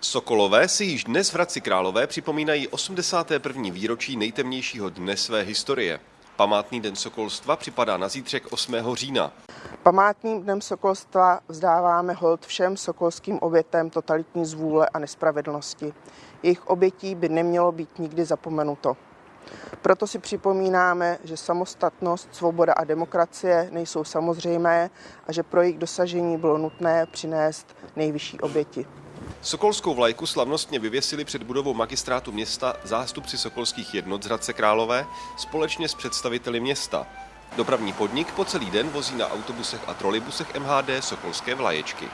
Sokolové si již dnes v Hradci Králové připomínají 81. výročí nejtemnějšího dne své historie. Památný den sokolstva připadá na zítřek 8. října. Památným dnem sokolstva vzdáváme hold všem sokolským obětem totalitní zvůle a nespravedlnosti. Jejich obětí by nemělo být nikdy zapomenuto. Proto si připomínáme, že samostatnost, svoboda a demokracie nejsou samozřejmé a že pro jejich dosažení bylo nutné přinést nejvyšší oběti. Sokolskou vlajku slavnostně vyvěsili před budovou magistrátu města zástupci sokolských jednot z Hradce Králové společně s představiteli města. Dopravní podnik po celý den vozí na autobusech a trolejbusech MHD sokolské vlaječky.